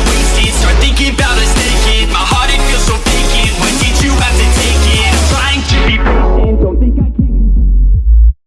We.